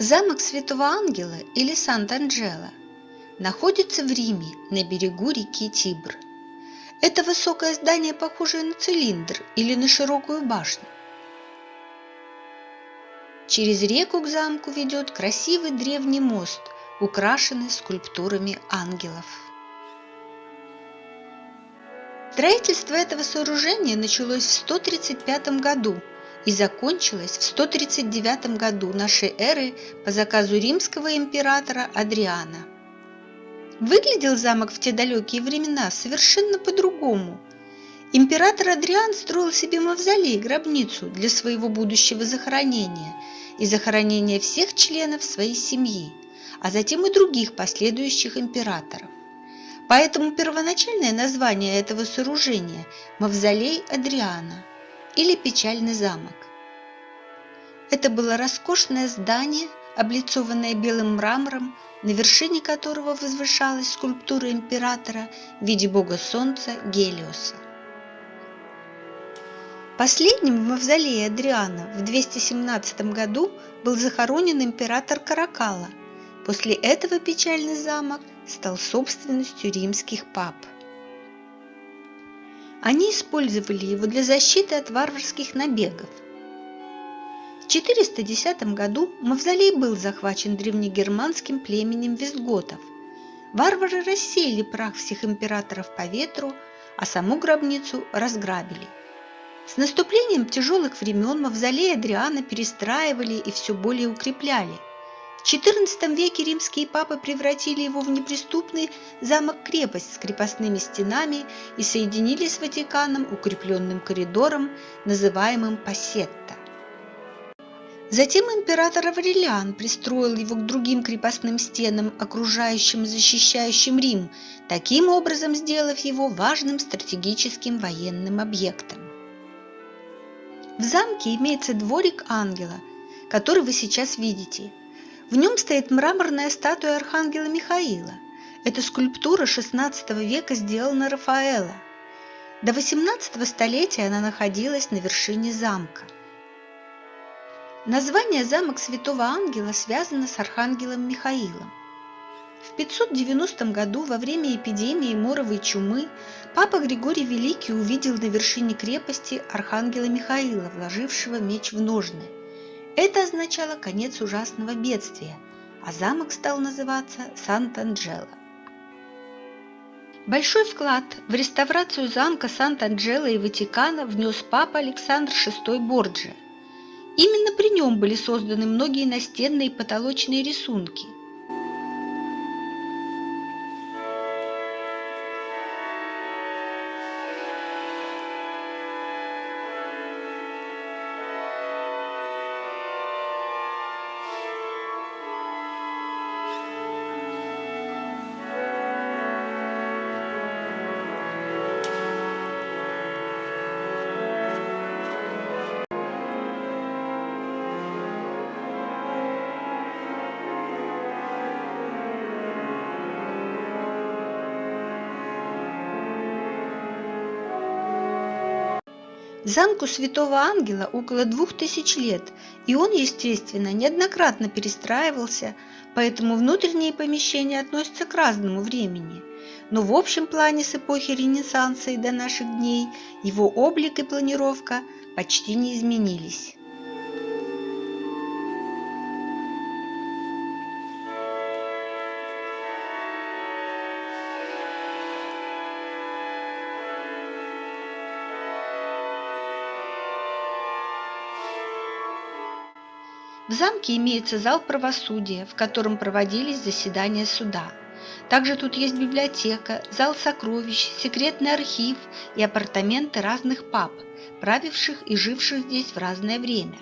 Замок Святого Ангела или Сант-Анджело находится в Риме на берегу реки Тибр. Это высокое здание, похожее на цилиндр или на широкую башню. Через реку к замку ведет красивый древний мост, украшенный скульптурами ангелов. Строительство этого сооружения началось в 135 году и закончилось в 139 году нашей эры по заказу римского императора Адриана. Выглядел замок в те далекие времена совершенно по-другому. Император Адриан строил себе мавзолей, гробницу для своего будущего захоронения и захоронения всех членов своей семьи, а затем и других последующих императоров. Поэтому первоначальное название этого сооружения – Мавзолей Адриана – или печальный замок. Это было роскошное здание, облицованное белым мрамором, на вершине которого возвышалась скульптура императора в виде бога солнца Гелиоса. Последним в мавзолее Адриана в 217 году был захоронен император Каракала. После этого печальный замок стал собственностью римских пап. Они использовали его для защиты от варварских набегов. В 410 году мавзолей был захвачен древнегерманским племенем вестготов. Варвары рассеяли прах всех императоров по ветру, а саму гробницу разграбили. С наступлением тяжелых времен мавзолей Адриана перестраивали и все более укрепляли – в XIV веке римские папы превратили его в неприступный замок-крепость с крепостными стенами и соединили с Ватиканом укрепленным коридором, называемым Пассетта. Затем император Аврелиан пристроил его к другим крепостным стенам, окружающим и защищающим Рим, таким образом сделав его важным стратегическим военным объектом. В замке имеется дворик ангела, который вы сейчас видите – в нем стоит мраморная статуя архангела Михаила. Эта скульптура XVI века сделана Рафаэла. До XVIII столетия она находилась на вершине замка. Название замок Святого Ангела связано с архангелом Михаилом. В 590 году во время эпидемии моровой чумы папа Григорий Великий увидел на вершине крепости архангела Михаила, вложившего меч в ножны – это означало конец ужасного бедствия, а замок стал называться Сант-Анджело. Большой вклад в реставрацию замка Сант-Анджело и Ватикана внес папа Александр VI Борджи. Именно при нем были созданы многие настенные и потолочные рисунки – Замку Святого Ангела около двух тысяч лет, и он, естественно, неоднократно перестраивался, поэтому внутренние помещения относятся к разному времени. Но в общем плане с эпохи Ренессанса и до наших дней его облик и планировка почти не изменились. В замке имеется зал правосудия, в котором проводились заседания суда. Также тут есть библиотека, зал сокровищ, секретный архив и апартаменты разных пап, правивших и живших здесь в разное время.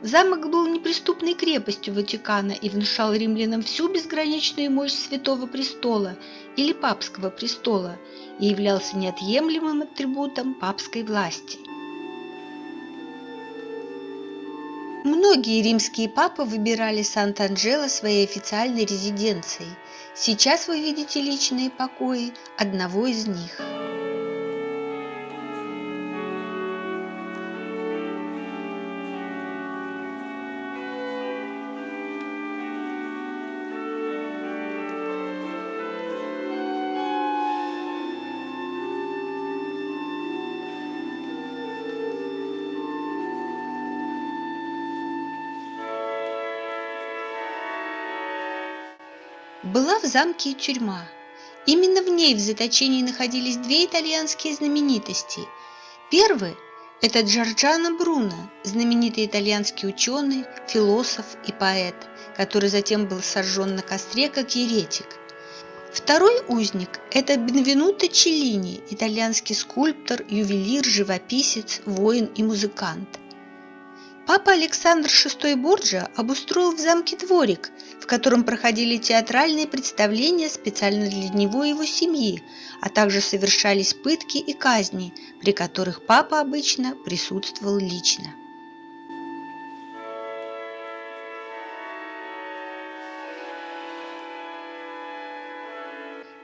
Замок был неприступной крепостью Ватикана и внушал римлянам всю безграничную мощь Святого Престола или Папского престола и являлся неотъемлемым атрибутом папской власти. Многие римские папы выбирали Сант-Анджело своей официальной резиденцией. Сейчас вы видите личные покои одного из них. Была в замке тюрьма. Именно в ней в заточении находились две итальянские знаменитости. Первый – это Джорджано Бруно, знаменитый итальянский ученый, философ и поэт, который затем был сожжен на костре как еретик. Второй узник – это Бенвенуто Челлини, итальянский скульптор, ювелир, живописец, воин и музыкант – Папа Александр VI Борджа обустроил в замке дворик, в котором проходили театральные представления специально для него и его семьи, а также совершались пытки и казни, при которых папа обычно присутствовал лично.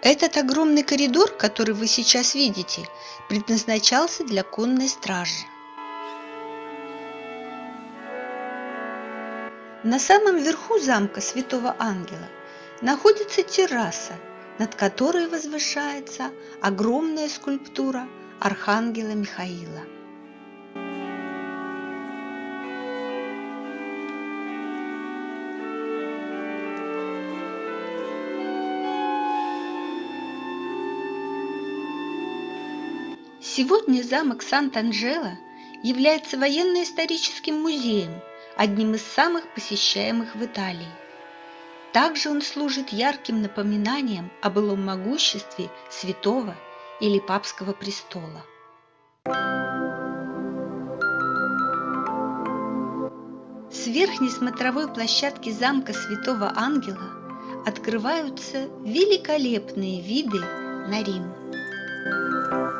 Этот огромный коридор, который вы сейчас видите, предназначался для конной стражи. На самом верху замка Святого Ангела находится терраса, над которой возвышается огромная скульптура Архангела Михаила. Сегодня замок Сант-Анджело является военно-историческим музеем – одним из самых посещаемых в Италии. Также он служит ярким напоминанием о былом могуществе святого или папского престола. С верхней смотровой площадки замка Святого Ангела открываются великолепные виды на Рим.